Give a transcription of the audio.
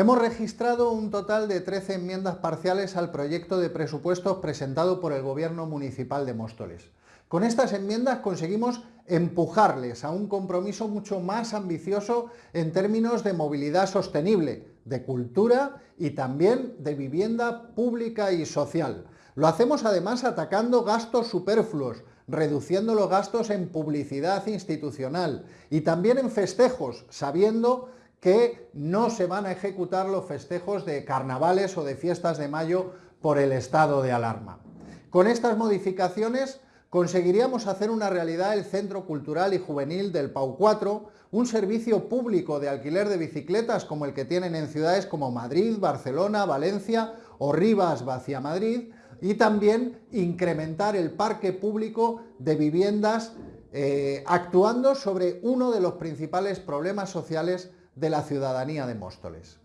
Hemos registrado un total de 13 enmiendas parciales al proyecto de presupuestos presentado por el Gobierno Municipal de Móstoles. Con estas enmiendas conseguimos empujarles a un compromiso mucho más ambicioso en términos de movilidad sostenible, de cultura y también de vivienda pública y social. Lo hacemos además atacando gastos superfluos, reduciendo los gastos en publicidad institucional y también en festejos, sabiendo que no se van a ejecutar los festejos de carnavales o de fiestas de mayo por el estado de alarma. Con estas modificaciones conseguiríamos hacer una realidad el Centro Cultural y Juvenil del PAU 4, un servicio público de alquiler de bicicletas como el que tienen en ciudades como Madrid, Barcelona, Valencia o Rivas, Vacia Madrid, y también incrementar el parque público de viviendas eh, actuando sobre uno de los principales problemas sociales de la ciudadanía de Móstoles.